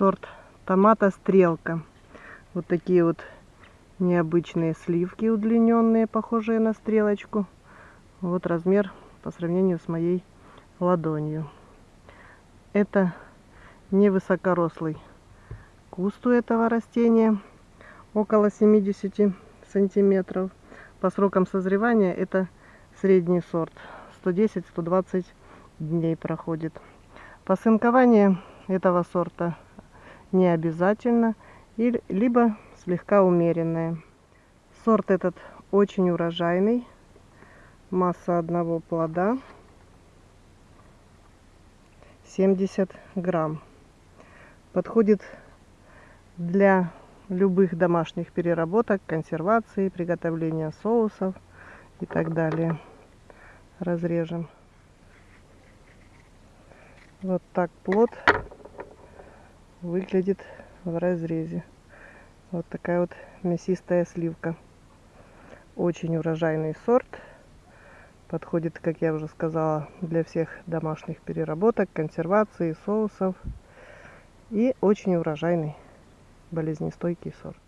сорт томата стрелка. Вот такие вот необычные сливки удлиненные, похожие на стрелочку. Вот размер по сравнению с моей ладонью. Это невысокорослый куст у этого растения, около 70 сантиметров. По срокам созревания это средний сорт, 110-120 дней проходит. Посынкование этого сорта не обязательно, и, либо слегка умеренное. Сорт этот очень урожайный, масса одного плода 70 грамм. Подходит для любых домашних переработок, консервации, приготовления соусов и так далее. Разрежем. Вот так плод выглядит в разрезе. Вот такая вот мясистая сливка. Очень урожайный сорт. Подходит, как я уже сказала, для всех домашних переработок, консервации, соусов. И очень урожайный, болезнестойкий сорт.